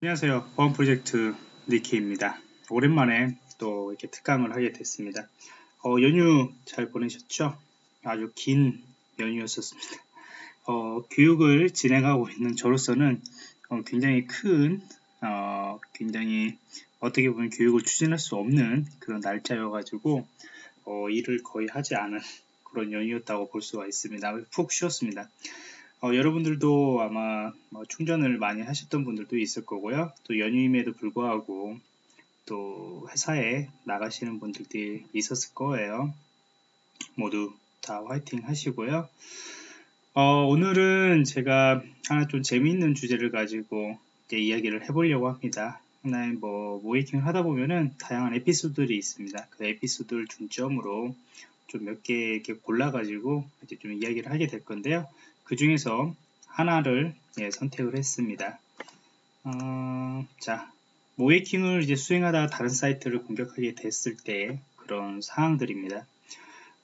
안녕하세요. 보안 프로젝트 니키입니다. 오랜만에 또 이렇게 특강을 하게 됐습니다. 어, 연휴 잘 보내셨죠? 아주 긴 연휴였었습니다. 어, 교육을 진행하고 있는 저로서는 어, 굉장히 큰, 어, 굉장히 어떻게 보면 교육을 추진할 수 없는 그런 날짜여가지고 어, 일을 거의 하지 않은 그런 연휴였다고 볼 수가 있습니다. 푹 쉬었습니다. 어, 여러분들도 아마 뭐 충전을 많이 하셨던 분들도 있을 거고요. 또 연휴임에도 불구하고 또 회사에 나가시는 분들도 있었을 거예요. 모두 다 화이팅 하시고요. 어, 오늘은 제가 하나 좀 재미있는 주제를 가지고 이야기를 해보려고 합니다. 하나의 뭐 모이킹을 하다 보면은 다양한 에피소드들이 있습니다. 그 에피소드를 중점으로 좀 몇 개 이렇게 골라가지고 이제 좀 이야기를 하게 될 건데요. 그 중에서 하나를 예, 선택을 했습니다. 어, 자, 모이킹을 이제 수행하다가 다른 사이트를 공격하게 됐을 때 그런 상황들입니다.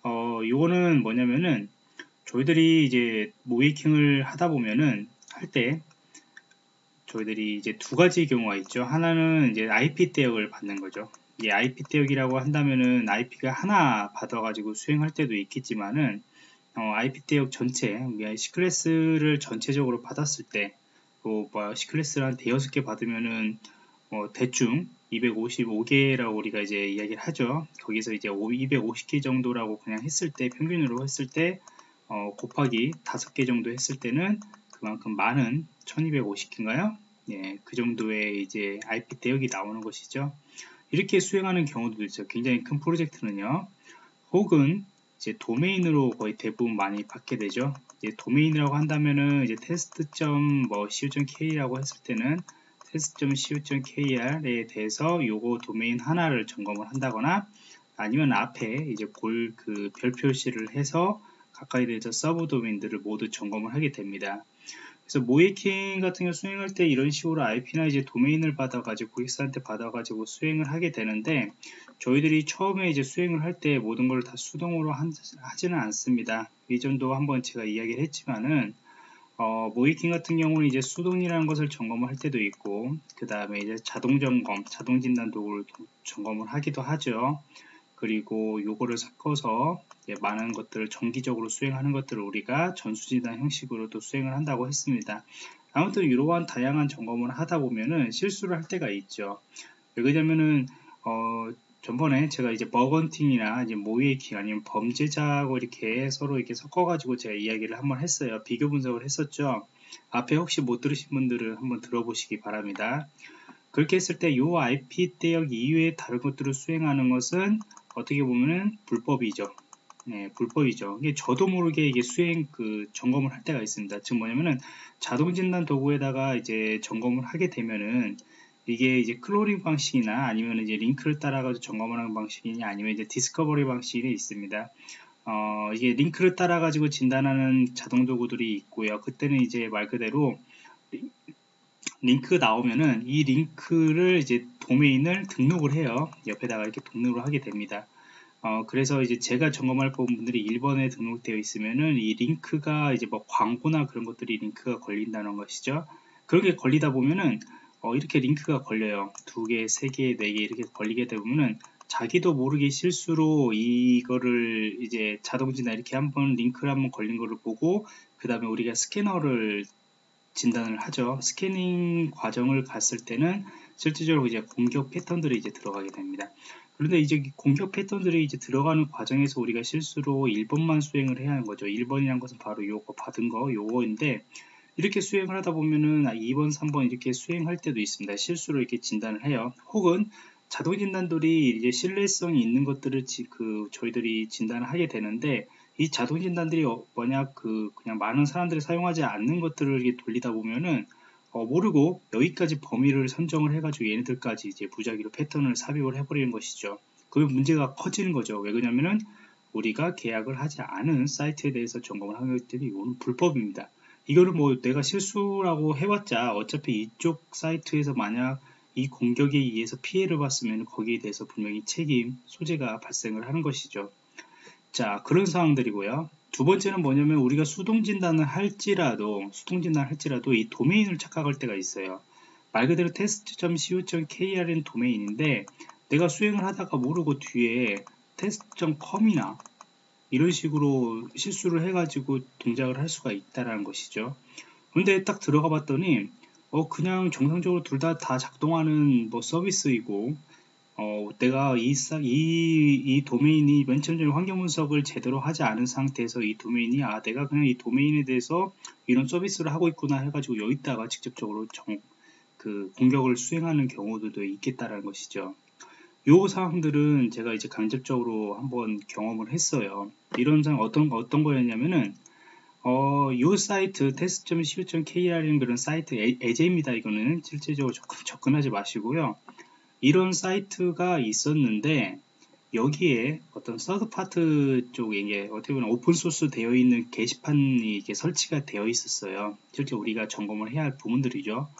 어, 요거는 뭐냐면은 저희들이 이제 모이킹을 하다 보면은 할 때 저희들이 이제 두 가지 경우가 있죠. 하나는 이제 IP 대역을 받는 거죠. 이 IP 대역이라고 한다면은 IP가 하나 받아가지고 수행할 때도 있겠지만은 어, IP 대역 전체, 시클래스를 전체적으로 받았을 때, 뭐, 뭐 시클래스를 한 대여섯 개 받으면은, 뭐, 대충 255개라고 우리가 이제 이야기를 하죠. 거기서 이제 250개 정도라고 그냥 했을 때, 평균으로 했을 때, 어, 곱하기 5개 정도 했을 때는 그만큼 많은 1250개인가요? 예, 그 정도의 이제 IP 대역이 나오는 것이죠. 이렇게 수행하는 경우도 있죠. 굉장히 큰 프로젝트는요. 혹은 이제 도메인으로 거의 대부분 많이 받게 되죠. 이제 도메인이라고 한다면은 이제 test.co.kr이라고 했을 때는 test.co.kr에 대해서 요거 도메인 하나를 점검을 한다거나 아니면 앞에 이제 골 그 별 표시를 해서 각각에 대해서 sub 도메인들을 모두 점검을 하게 됩니다. 그래서 모이킹 같은 경우 수행할 때 이런 식으로 IP나 이제 도메인을 받아가지고 고객사한테 받아가지고 수행을 하게 되는데 저희들이 처음에 이제 수행을 할 때 모든 걸 다 수동으로 하지는 않습니다. 이전도 한번 제가 이야기를 했지만은 어, 모이킹 같은 경우는 이제 수동이라는 것을 점검을 할 때도 있고 그 다음에 이제 자동 점검, 자동 진단 도구를 점검을 하기도 하죠. 그리고 요거를 섞어서 많은 것들을 정기적으로 수행하는 것들을 우리가 전수진단 형식으로도 수행을 한다고 했습니다. 아무튼 이러한 다양한 점검을 하다 보면은 실수를 할 때가 있죠. 왜냐면은 어, 전번에 제가 이제 버건팅이나 이제 모이킹 아니면 범죄자하고 이렇게 서로 이렇게 섞어가지고 제가 이야기를 한번 했어요. 비교 분석을 했었죠. 앞에 혹시 못 들으신 분들은 한번 들어보시기 바랍니다. 그렇게 했을 때 이 IP 대역 이외의 다른 것들을 수행하는 것은 어떻게 보면은 불법이죠. 네, 불법이죠. 이게 저도 모르게 이게 수행 그 점검을 할 때가 있습니다. 즉 뭐냐면은 자동 진단 도구에다가 이제 점검을 하게 되면은 이게 이제 crawling 방식이나 아니면 이제 링크를 따라가지고 점검을 하는 방식이나 아니면 이제 discovery 방식이 있습니다. 어, 이게 링크를 따라가지고 진단하는 자동 도구들이 있고요. 그때는 이제 말 그대로 링크 나오면은 이 링크를 이제 도메인을 등록을 해요. 옆에다가 이렇게 등록을 하게 됩니다. 어, 그래서 이제 제가 점검할 부분들이 1번에 등록되어 있으면은 이 링크가 이제 뭐 광고나 그런 것들이 링크가 걸린다는 것이죠. 그렇게 걸리다 보면은 어, 이렇게 링크가 걸려요. 두 개, 세 개, 네 개 이렇게 걸리게 되면은 자기도 모르게 실수로 이거를 이제 자동진단 이렇게 한번 링크를 한번 걸린 거를 보고 그 다음에 우리가 스캐너를 진단을 하죠. 스캐닝 과정을 갔을 때는 실질적으로 이제 공격 패턴들이 이제 들어가게 됩니다. 그런데 이제 공격 패턴들이 이제 들어가는 과정에서 우리가 실수로 1번만 수행을 해야 하는 거죠. 1번이란 것은 바로 요거 받은 거, 요거인데 이렇게 수행을 하다 보면은 2번, 아, 3번 이렇게 수행할 때도 있습니다. 실수로 이렇게 진단을 해요. 혹은 자동 진단들이 이제 신뢰성이 있는 것들을 지, 그 저희들이 진단을 하게 되는데 이 자동 진단들이 어, 뭐냐 그 그냥 많은 사람들이 사용하지 않는 것들을 돌리다 보면은 어, 모르고 여기까지 범위를 선정을 해가지고 얘네들까지 이제 무작위로 패턴을 삽입을 해버리는 것이죠. 그러면 문제가 커지는 거죠. 왜 그러냐면은 우리가 계약을 하지 않은 사이트에 대해서 점검을 하는 것들이 이거는 불법입니다. 이거는 뭐 내가 실수라고 해왔자 어차피 이쪽 사이트에서 만약 이 공격에 의해서 피해를 봤으면 거기에 대해서 분명히 책임, 소재가 발생을 하는 것이죠. 자, 그런 상황들이고요. 두 번째는 뭐냐면 우리가 수동 진단을 할지라도 수동 진단을 할지라도 이 도메인을 착각할 때가 있어요. 말 그대로 test.co.kr인 도메인인데 내가 수행을 하다가 모르고 뒤에 test.com이나 이런 식으로 실수를 해가지고 동작을 할 수가 있다라는 것이죠. 근데 딱 들어가 봤더니 어 그냥 정상적으로 둘 다다 작동하는 뭐 서비스이고 어 내가 이, 이, 이 도메인이 맨 처음에 환경 분석을 제대로 하지 않은 상태에서 이 도메인이 아 내가 그냥 이 도메인에 대해서 이런 서비스를 하고 있구나 해가지고 여기다가 직접적으로 정, 그 공격을 수행하는 경우들도 있겠다라는 것이죠. 요 사항들은 제가 이제 간접적으로 한번 경험을 했어요. 이런 상황 어떤 어떤 거였냐면은 어, 요 사이트 test.co.kr이라는 그런 사이트 예제입니다. 이거는 실제적으로 접근, 접근하지 마시고요. 이런 사이트가 있었는데 여기에 어떤 third party 쪽에 이게 어떻게 보면 open source 되어 있는 게시판이 이게 설치가 되어 있었어요. 실제 우리가 점검을 해야 할 부분들이죠.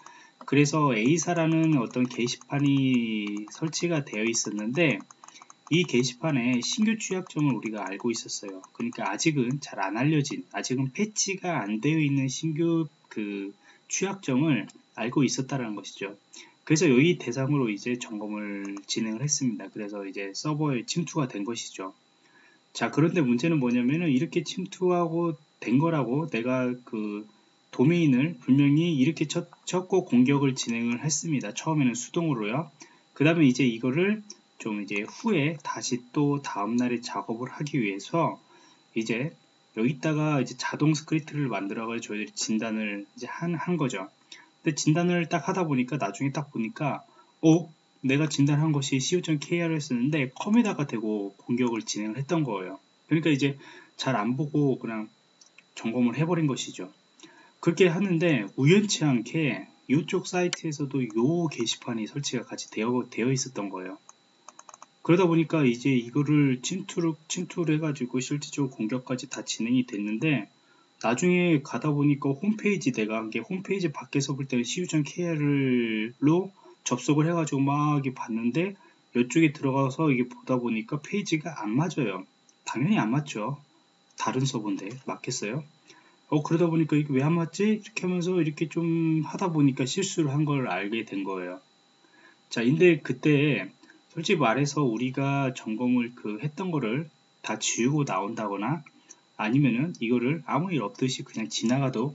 그래서 A사라는 어떤 게시판이 설치가 되어 있었는데 이 게시판에 신규 취약점을 우리가 알고 있었어요. 그러니까 아직은 잘 안 알려진, 아직은 패치가 안 되어 있는 신규 그 취약점을 알고 있었다는 것이죠. 그래서 여기 대상으로 이제 점검을 진행을 했습니다. 그래서 이제 서버에 침투가 된 것이죠. 자, 그런데 문제는 뭐냐면은 이렇게 침투하고 된 거라고 내가 그 도메인을 분명히 이렇게 쳤, 쳤고 공격을 진행을 했습니다. 처음에는 수동으로요. 그 다음에 이제 이거를 좀 이제 후에 다시 또 다음날에 작업을 하기 위해서 이제 여기다가 이제 자동 스크립트를 만들어가지고 진단을 이제 한, 한 거죠. 근데 진단을 딱 하다 보니까 나중에 딱 보니까 어? 내가 진단한 것이 co.kr였었는데 com에다가 대고 공격을 진행을 했던 거예요. 그러니까 이제 잘 안 보고 그냥 점검을 해버린 것이죠. 그렇게 하는데 우연치 않게 이쪽 사이트에서도 요 게시판이 설치가 같이 되어, 되어 있었던 거예요. 그러다 보니까 이제 이거를 침투를, 침투를 해가지고 실질적으로 공격까지 다 진행이 됐는데 나중에 가다 보니까 홈페이지 내가 한 게 홈페이지 밖에서 볼 때는 cu.kr로 접속을 해가지고 막 봤는데 이쪽에 들어가서 이게 보다 보니까 페이지가 안 맞아요. 당연히 안 맞죠. 다른 서버인데 맞겠어요? 어 그러다 보니까 이게 왜 안 맞지? 이렇게 하면서 이렇게 좀 하다 보니까 실수를 한 걸 알게 된 거예요. 자, 근데 그때 솔직히 말해서 우리가 점검을 그 했던 거를 다 지우고 나온다거나 아니면은 이거를 아무 일 없듯이 그냥 지나가도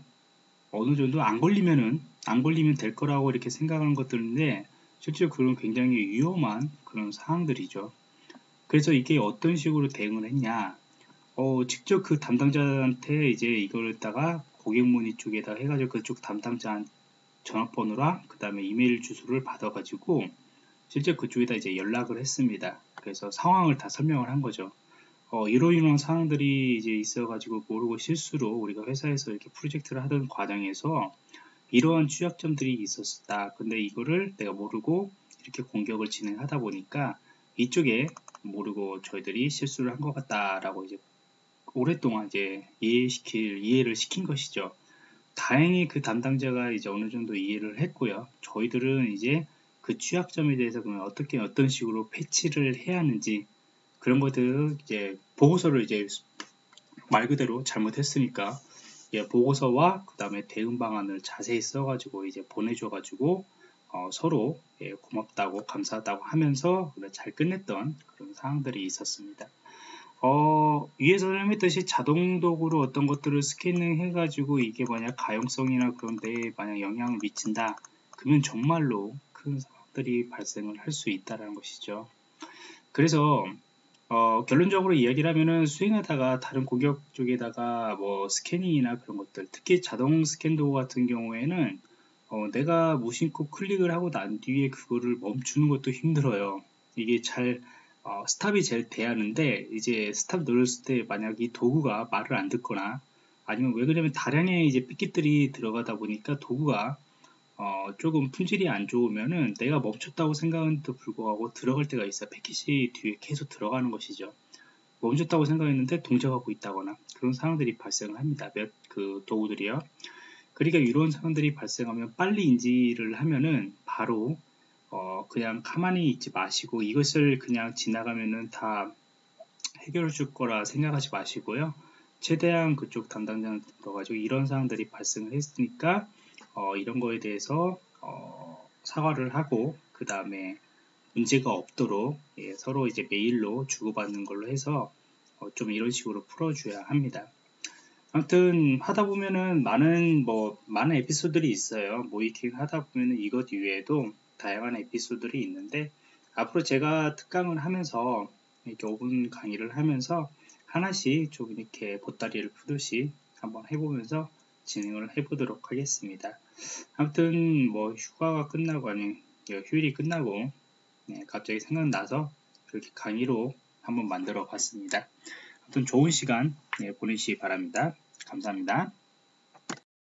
어느 정도 안 걸리면은 안 걸리면 될 거라고 이렇게 생각하는 것들인데 실제로 그런 굉장히 위험한 그런 상황들이죠. 그래서 이게 어떤 식으로 대응을 했냐 어, 직접 그 담당자한테 이제 이거를다가 고객 문의 쪽에다 해가지고 그쪽 담당자 전화번호랑 그 다음에 이메일 주소를 받아가지고 실제 그쪽에다 이제 연락을 했습니다. 그래서 상황을 다 설명을 한 거죠. 어, 이러 이러한 상황들이 이제 있어가지고 모르고 실수로 우리가 회사에서 이렇게 프로젝트를 하던 과정에서 이러한 취약점들이 있었다. 근데 이거를 내가 모르고 이렇게 공격을 진행하다 보니까 이쪽에 모르고 저희들이 실수를 한 것 같다라고 이제 오랫동안 이제 이해시킬 이해를 시킨 것이죠. 다행히 그 담당자가 이제 어느 정도 이해를 했고요. 저희들은 이제 그 취약점에 대해서 그러면 어떻게 어떤 식으로 패치를 해야 하는지 그런 것들 이제 보고서를 이제 말 그대로 잘못했으니까 예, 보고서와 그 다음에 대응 방안을 자세히 써가지고 이제 보내줘가지고 어, 서로 예, 고맙다고 감사하다고 하면서 잘 끝냈던 그런 상황들이 있었습니다. 어, 위에서 설명했듯이 자동 도구로 어떤 것들을 스캐닝 해가지고 이게 만약 가용성이나 그런 데에 만약 영향을 미친다. 그러면 정말로 큰 사업들이 발생을 할 수 있다는 것이죠. 그래서 어, 결론적으로 이야기를 하면은 수행하다가 다른 고객 쪽에다가 뭐 스캐닝이나 그런 것들 특히 자동 스캔 도구 같은 경우에는 어, 내가 무심코 클릭을 하고 난 뒤에 그거를 멈추는 것도 힘들어요. 이게 잘 어, stop이 제일 돼야 하는데 이제 stop 눌렀을 때 만약 이 도구가 말을 안 듣거나 아니면 왜 그러냐면 다량의 이제 패킷들이 들어가다 보니까 도구가 어, 조금 품질이 안 좋으면은 내가 멈췄다고 생각한데도 불구하고 들어갈 때가 있어. 패킷이 뒤에 계속 들어가는 것이죠. 멈췄다고 생각했는데 동작하고 있다거나 그런 상황들이 발생을 합니다. 몇 그 도구들이요. 그러니까 이런 상황들이 발생하면 빨리 인지를 하면은 바로 어, 그냥 가만히 있지 마시고 이것을 그냥 지나가면은 다 해결해 줄 거라 생각하지 마시고요. 최대한 그쪽 담당자한테 물어가지고 이런 사항들이 발생을 했으니까 어, 이런 거에 대해서 어, 사과를 하고 그 다음에 문제가 없도록 예, 서로 이제 메일로 주고받는 걸로 해서 어, 좀 이런 식으로 풀어줘야 합니다. 아무튼 하다 보면은 많은 뭐 많은 에피소드들이 있어요. 모이킹 하다 보면은 이것 이외에도 다양한 에피소드들이 있는데 앞으로 제가 특강을 하면서 이렇게 5분 강의를 하면서 하나씩 좀 이렇게 보따리를 푸듯이 한번 해보면서 진행을 해보도록 하겠습니다. 아무튼 뭐 휴가가 끝나고 아니 휴일이 끝나고 네, 갑자기 생각나서 이렇게 강의로 한번 만들어 봤습니다. 아무튼 좋은 시간 네, 보내시기 바랍니다. 감사합니다.